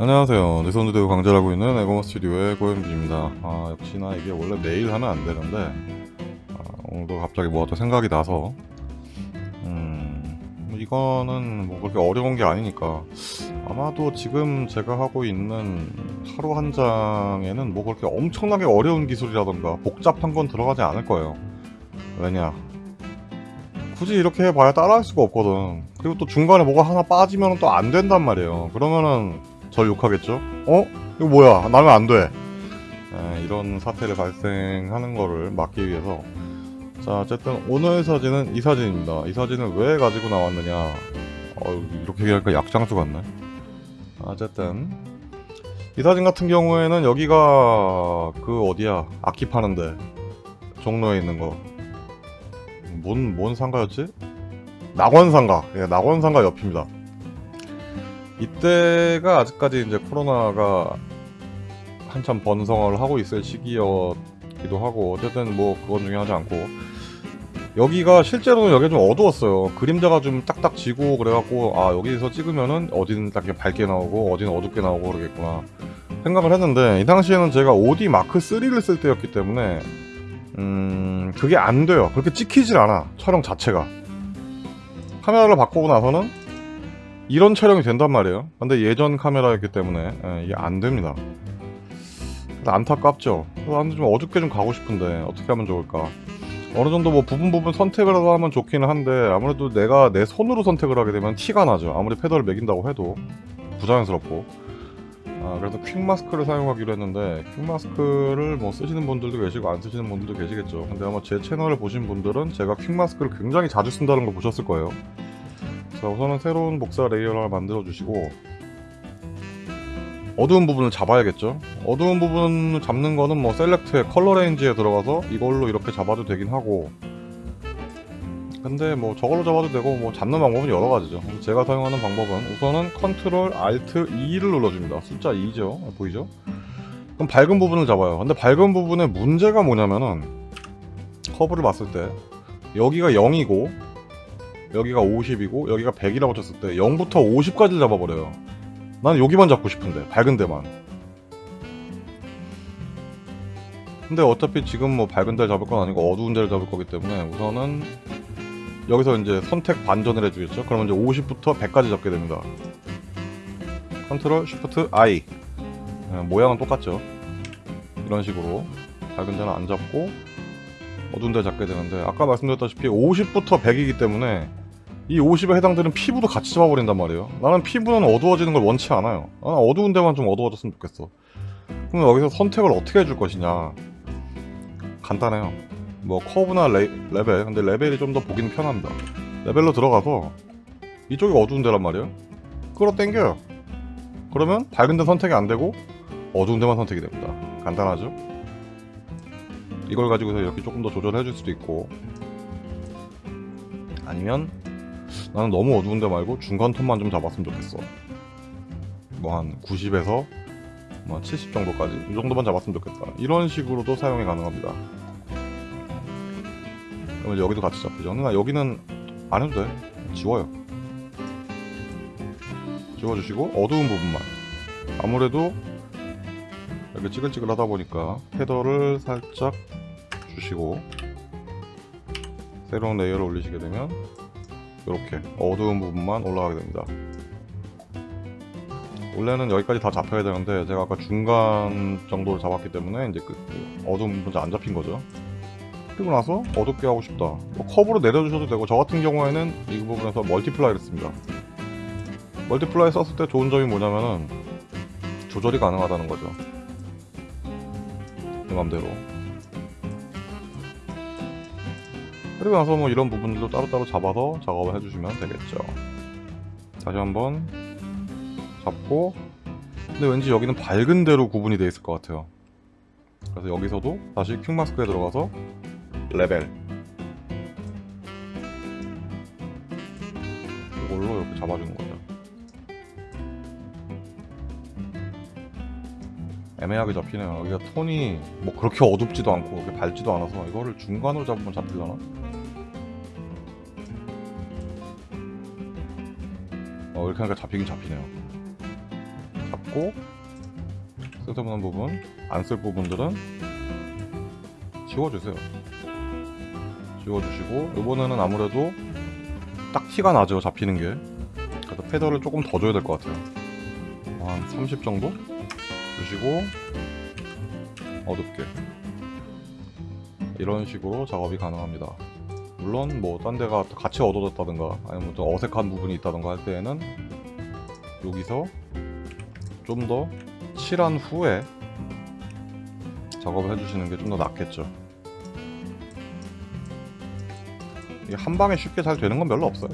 안녕하세요. 내손드대우 강좌하고 있는 에고머 스튜디오의 고현비입니다. 아, 역시나 이게 원래 매일 하면 안 되는데, 아, 오늘도 갑자기 뭐가 또 생각이 나서, 음, 뭐 이거는 뭐 그렇게 어려운 게 아니니까, 아마도 지금 제가 하고 있는 하루 한 장에는 뭐 그렇게 엄청나게 어려운 기술이라던가 복잡한 건 들어가지 않을 거예요. 왜냐? 굳이 이렇게 해봐야 따라할 수가 없거든. 그리고 또 중간에 뭐가 하나 빠지면 또 안 된단 말이에요. 그러면은 절 욕하겠죠? 어? 이거 뭐야? 나면 안 돼. 에, 이런 사태를 발생하는 거를 막기 위해서 자 어쨌든 오늘 사진은 이 사진입니다. 이 사진을 왜 가지고 나왔느냐 어, 이렇게 얘기하니까 약장수 같네. 어쨌든 이 사진 같은 경우에는 여기가 그 어디야 악기 파는데 종로에 있는 거 뭔, 뭔 상가였지? 낙원상가 예, 낙원상가 옆입니다 이때가 아직까지 이제 코로나가 한참 번성을 하고 있을 시기였기도 하고 어쨌든 뭐 그건 중요하지 않고. 여기가 실제로는 여기가 좀 어두웠어요. 그림자가 좀 딱딱 지고 그래갖고 아 여기서 찍으면은 어디는 딱 밝게 나오고 어디는 어둡게 나오고 그러겠구나 생각을 했는데 이 당시에는 제가 OD 마크 3를 쓸 때였기 때문에 음 그게 안 돼요. 그렇게 찍히질 않아 촬영 자체가. 카메라를 바꾸고 나서는 이런 촬영이 된단 말이에요. 근데 예전 카메라였기 때문에 예, 이게 안 됩니다. 그래서 안타깝죠. 나는 좀 어둡게 좀 가고 싶은데 어떻게 하면 좋을까? 어느 정도 뭐 부분 부분 선택을 하면 좋기는 한데 아무래도 내가 내 손으로 선택을 하게 되면 티가 나죠. 아무리 패널을 매긴다고 해도 부자연스럽고. 아, 그래서 퀵 마스크를 사용하기로 했는데 퀵 마스크를 뭐 쓰시는 분들도 계시고 안 쓰시는 분들도 계시겠죠. 근데 아마 제 채널을 보신 분들은 제가 퀵 마스크를 굉장히 자주 쓴다는 걸 보셨을 거예요 자 우선은 새로운 복사 레이어를 만들어 주시고 어두운 부분을 잡아야겠죠? 어두운 부분을 잡는 거는 뭐 Select의 Color Range에 들어가서 이걸로 이렇게 잡아도 되긴 하고 근데 뭐 저걸로 잡아도 되고 뭐 잡는 방법은 여러 가지죠. 제가 사용하는 방법은 우선은 Control Alt 2를 눌러줍니다. 숫자 2죠? 보이죠? 그럼 밝은 부분을 잡아요. 근데 밝은 부분의 문제가 뭐냐면은 커브를 봤을 때 여기가 0이고 여기가 50이고 여기가 100이라고 쳤을 때 0부터 50까지 잡아버려요. 나는 여기만 잡고 싶은데 밝은 데만. 근데 어차피 지금 뭐 밝은 데를 잡을 건 아니고 어두운 데를 잡을 거기 때문에 우선은 여기서 이제 선택 반전을 해주겠죠. 그러면 이제 50부터 100까지 잡게 됩니다. Control Shift I 네, 모양은 똑같죠. 이런 식으로 밝은 데는 안 잡고 어두운 데 잡게 되는데 아까 말씀드렸다시피 50부터 100이기 때문에 이 50에 해당되는 피부도 같이 잡아버린단 말이에요. 나는 피부는 어두워지는 걸 원치 않아요. 나는 어두운 데만 좀 어두워졌으면 좋겠어. 그럼 여기서 선택을 어떻게 해줄 것이냐? 간단해요. 뭐 커브나 레, 레벨. 근데 레벨이 좀 더 보기는 편합니다. 레벨로 들어가서 이쪽이 어두운 데란 말이에요. 끌어당겨요. 그러면 밝은 데 선택이 안 되고 어두운 데만 선택이 됩니다. 간단하죠? 이걸 가지고서 이렇게 조금 더 조절해 줄 수도 있고 아니면 나는 너무 어두운 데 말고 중간 톤만 좀 잡았으면 좋겠어. 뭐 한 90에서 뭐 70 정도까지 이 정도만 잡았으면 좋겠다. 이런 식으로도 사용이 가능합니다. 그러면 여기도 같이 잡히죠? 나 여기는 안 해도 돼. 지워요. 지워주시고 어두운 부분만. 아무래도 이렇게 찌글찌글 하다 보니까 feather를 살짝 주시고 새로운 layer를 올리시게 되면 이렇게 어두운 부분만 올라가게 됩니다. 원래는 여기까지 다 잡혀야 되는데 제가 아까 중간 정도를 잡았기 때문에 이제 그 어두운 부분 안 잡힌 거죠. 그리고 나서 어둡게 하고 싶다. 뭐 커브로 내려주셔도 되고 저 같은 경우에는 이 부분에서 multiply를 씁니다. multiply 썼을 때 좋은 점이 뭐냐면은 조절이 가능하다는 거죠. 내 맘대로 그리고 나서 뭐 이런 부분들도 따로따로 잡아서 작업을 해주시면 되겠죠. 다시 한번 잡고. 근데 왠지 여기는 밝은 데로 구분이 되어 있을 것 같아요. 그래서 여기서도 다시 quick mask에 들어가서 레벨. 이걸로 이렇게 잡아주는 거죠. 애매하게 잡히네요. 여기가 톤이 뭐 그렇게 어둡지도 않고 그렇게 밝지도 않아서 이거를 중간으로 잡으면 잡히려나? 이렇게 하니까 잡히긴 잡히네요. 잡고 쓸데없는 부분 안 쓸 부분들은 지워주세요. 지워주시고 이번에는 아무래도 딱 티가 나죠 잡히는 게. 그래서 페더를 조금 더 줘야 될 것 같아요. 한 30 정도? 주시고 어둡게. 이런 식으로 작업이 가능합니다 물론 뭐 딴 데가 같이 어두워졌다든가 아니면 좀 어색한 부분이 있다든가 할 때에는 여기서 좀 더 칠한 후에 작업을 해주시는 게 좀 더 낫겠죠. 이게 한 방에 쉽게 잘 되는 건 별로 없어요.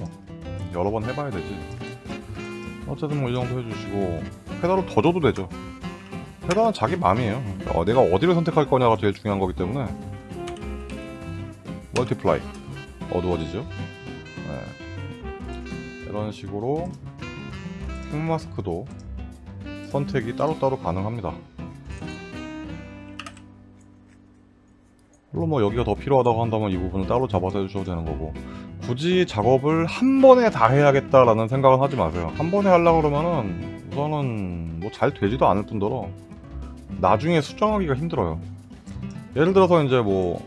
여러 번 해봐야 되지. 어쨌든 뭐 이 정도 해주시고 feather를 더 줘도 되죠. feather는 자기 마음이에요. 어, 내가 어디를 선택할 거냐가 제일 중요한 거기 때문에 multiply 어두워지죠? 네. 이런 식으로 quick mask도 선택이 따로따로 가능합니다. 물론 뭐 여기가 더 필요하다고 한다면 이 부분은 따로 잡아서 해주셔도 되는 거고 굳이 작업을 한 번에 다 해야겠다라는 생각은 하지 마세요. 한 번에 하려고 그러면은 우선은 뭐 잘 되지도 않을 뿐더러 나중에 수정하기가 힘들어요. 예를 들어서 이제 뭐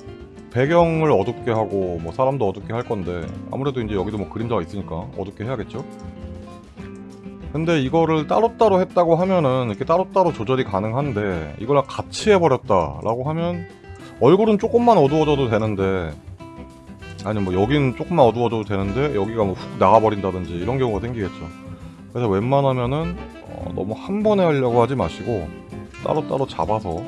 배경을 어둡게 하고 뭐 사람도 어둡게 할 건데 아무래도 이제 여기도 뭐 그림자가 있으니까 어둡게 해야겠죠? 근데 이거를 따로따로 했다고 하면은 이렇게 따로따로 조절이 가능한데 이걸 같이 해버렸다 라고 하면 얼굴은 조금만 어두워져도 되는데 아니 뭐 여기는 조금만 어두워져도 되는데 여기가 뭐 훅 나가버린다든지 이런 경우가 생기겠죠. 그래서 웬만하면은 어, 너무 한 번에 하려고 하지 마시고 따로따로 잡아서 어,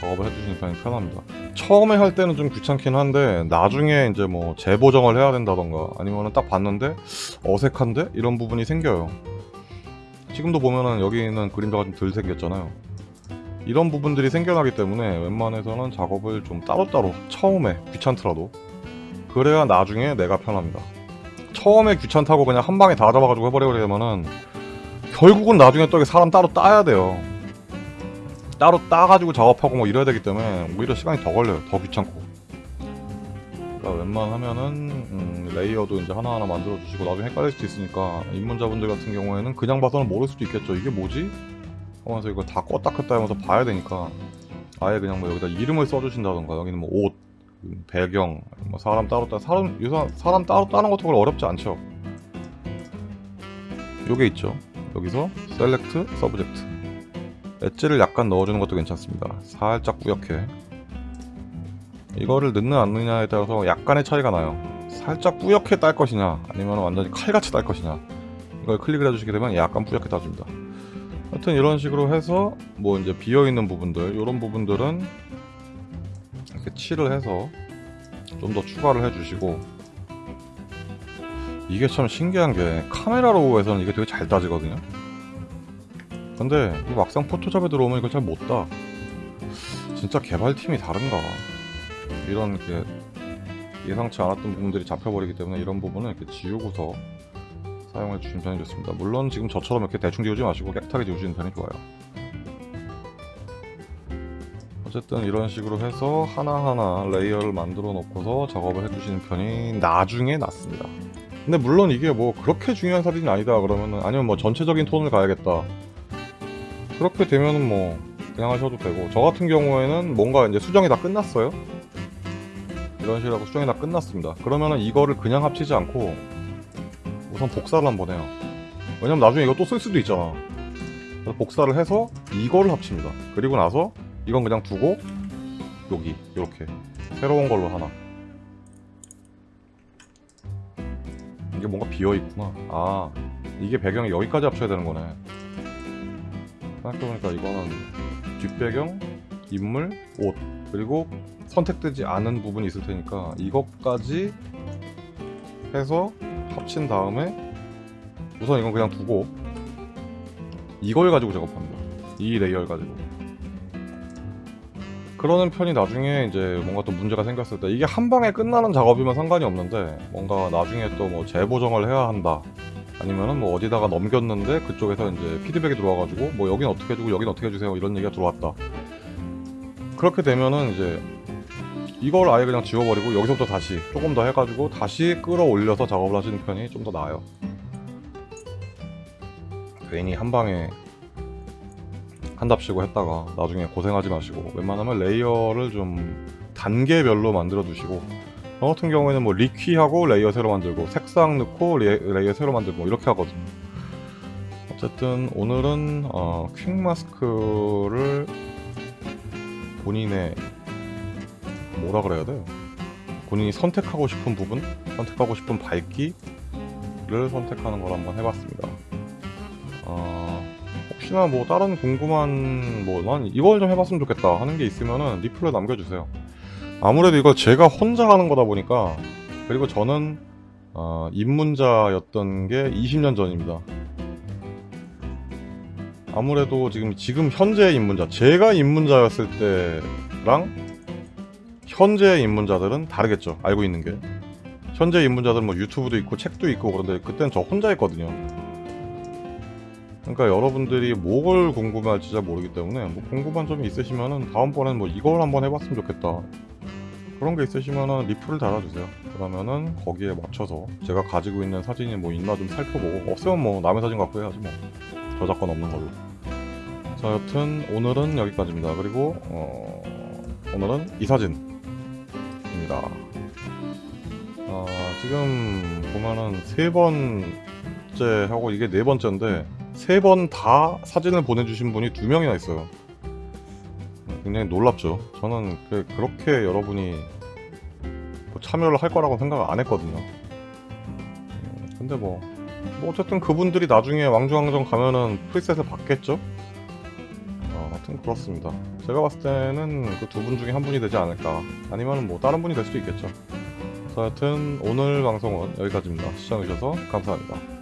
작업을 해주시는 편이 편합니다 처음에 할 때는 좀 귀찮긴 한데 나중에 이제 뭐 재보정을 해야 된다던가 아니면은 딱 봤는데 어색한데? 이런 부분이 생겨요. 지금도 보면은 여기 있는 그림자가 좀 덜 생겼잖아요. 이런 부분들이 생겨나기 때문에 웬만해서는 작업을 좀 따로따로 처음에 귀찮더라도 그래야 나중에 내가 편합니다. 처음에 귀찮다고 그냥 한 방에 다 잡아가지고 해버리려면은 결국은 나중에 또 사람 따로 따야 돼요 따로 따가지고 작업하고 뭐 이래야 되기 때문에 오히려 시간이 더 걸려요 더 귀찮고 그러니까 웬만하면은 음, layer도 이제 하나하나 만들어 주시고 나중에 헷갈릴 수도 있으니까 입문자분들 같은 경우에는 그냥 봐서는 모를 수도 있겠죠 이게 뭐지? 하면서 이거 다 껐다 켰다 하면서 봐야 되니까 아예 그냥 뭐 여기다 이름을 써주신다던가 여기는 뭐 옷, 배경, 뭐 사람 따로 따 사람 요새 사람 따로 따는 것도 그렇게 어렵지 않죠. 요게 있죠. 여기서 select subject edge를 약간 넣어주는 것도 괜찮습니다. 살짝 뿌옇게 이거를 넣는 안 넣느냐에 따라서 약간의 차이가 나요. 살짝 뿌옇게 딸 것이냐 아니면 완전히 칼같이 딸 것이냐 이걸 클릭을 해주시게 되면 약간 뿌옇게 따줍니다. 하여튼 이런 식으로 해서 뭐 이제 비어있는 부분들 이런 부분들은 이렇게 칠을 해서 좀 더 추가를 해주시고 이게 참 신기한 게 카메라로 해서는 이게 되게 잘 따지거든요 근데 이 막상 포토샵에 들어오면 이걸 잘 못따 진짜 개발팀이 다른가? 이런 게 예상치 않았던 부분들이 잡혀버리기 때문에 이런 부분은 이렇게 지우고서 사용해 주시는 편이 좋습니다. 물론 지금 저처럼 이렇게 대충 지우지 마시고 깨끗하게 지우시는 편이 좋아요. 어쨌든 이런 식으로 해서 하나하나 layer를 만들어 놓고서 작업을 해주시는 편이 나중에 낫습니다. 근데 물론 이게 뭐 그렇게 중요한 사진이 아니다 그러면은 아니면 뭐 전체적인 톤을 가야겠다 그렇게 되면은 뭐 그냥 하셔도 되고. 저 같은 경우에는 뭔가 이제 수정이 다 끝났어요? 이런 식으로 수정이 다 끝났습니다. 그러면은 이거를 그냥 합치지 않고 우선 복사를 한번 해요. 왜냐면 나중에 이거 또 쓸 수도 있잖아. 그래서 복사를 해서 이거를 합칩니다. 그리고 나서 이건 그냥 두고 여기 이렇게. 새로운 걸로 하나. 이게 뭔가 비어있구나. 아 이게 배경이 여기까지 합쳐야 되는 거네 생각해보니까 이거는 뒷배경, 인물, 옷 그리고 선택되지 않은 부분이 있을 테니까 이것까지 해서 합친 다음에 우선 이건 그냥 두고 이걸 가지고 작업합니다. 이 layer를 가지고. 그러는 편이 나중에 이제 뭔가 또 문제가 생겼을 때 이게 한 방에 끝나는 작업이면 상관이 없는데 뭔가 나중에 또 뭐 재보정을 해야 한다 아니면은 뭐 어디다가 넘겼는데 그쪽에서 이제 피드백이 들어와가지고 뭐 여긴 어떻게 해주고 여긴 어떻게 해주세요 이런 얘기가 들어왔다. 그렇게 되면은 이제 이걸 아예 그냥 지워버리고 여기서부터 다시 조금 더 해가지고 다시 끌어올려서 작업을 하시는 편이 좀 더 나아요. 괜히 한 방에 한답시고 했다가 나중에 고생하지 마시고 웬만하면 layer를 좀 단계별로 만들어 두시고 저 같은 경우에는 뭐 liquify하고 layer 새로 만들고 색상 넣고 레, layer 새로 만들고 뭐 이렇게 하거든요. 어쨌든 오늘은 어, quick mask를 본인의 뭐라 그래야 돼요? 본인이 선택하고 싶은 부분 선택하고 싶은 밝기를 선택하는 걸 한번 해봤습니다. 어, 혹시나 뭐 다른 궁금한 뭐난 이걸 좀 해봤으면 좋겠다 하는 게 있으면은 리플로 남겨주세요 아무래도 이거 제가 혼자 하는 거다 보니까 그리고 저는 어, 입문자였던 게 20년 전입니다. 아무래도 지금 지금 현재 입문자 제가 입문자였을 때랑 현재 입문자들은 다르겠죠. 알고 있는 게. 현재 입문자들은 뭐 유튜브도 있고 책도 있고 그런데 그때는 저 혼자 했거든요. 그러니까 여러분들이 뭐를 궁금해할지 잘 모르기 때문에 뭐 궁금한 점이 있으시면은 다음번엔 뭐 이걸 한번 해봤으면 좋겠다 그런 게 있으시면은 리플을 달아주세요. 그러면은 거기에 맞춰서 제가 가지고 있는 사진이 뭐 있나 좀 살펴보고 없으면 뭐 남의 사진 갖고 해야지 뭐. 저작권 없는 걸로. 자 여튼 오늘은 여기까지입니다. 그리고 어, 오늘은 이 사진입니다. 아, 지금 보면은 세 번째 하고 이게 네 번째인데 세 번 다 사진을 보내주신 분이 두 명이나 있어요 굉장히 놀랍죠. 저는 그, 그렇게 여러분이 뭐 참여를 할 거라고 생각 안 했거든요. 음, 근데 뭐, 뭐 어쨌든 그분들이 나중에 왕중왕전 가면은 프리셋을 받겠죠? 어, 하여튼 그렇습니다. 제가 봤을 때는 그 두 분 중에 한 분이 되지 않을까. 아니면 뭐 다른 분이 될 수도 있겠죠. 자, 하여튼 오늘 방송은 여기까지입니다. 시청해주셔서 감사합니다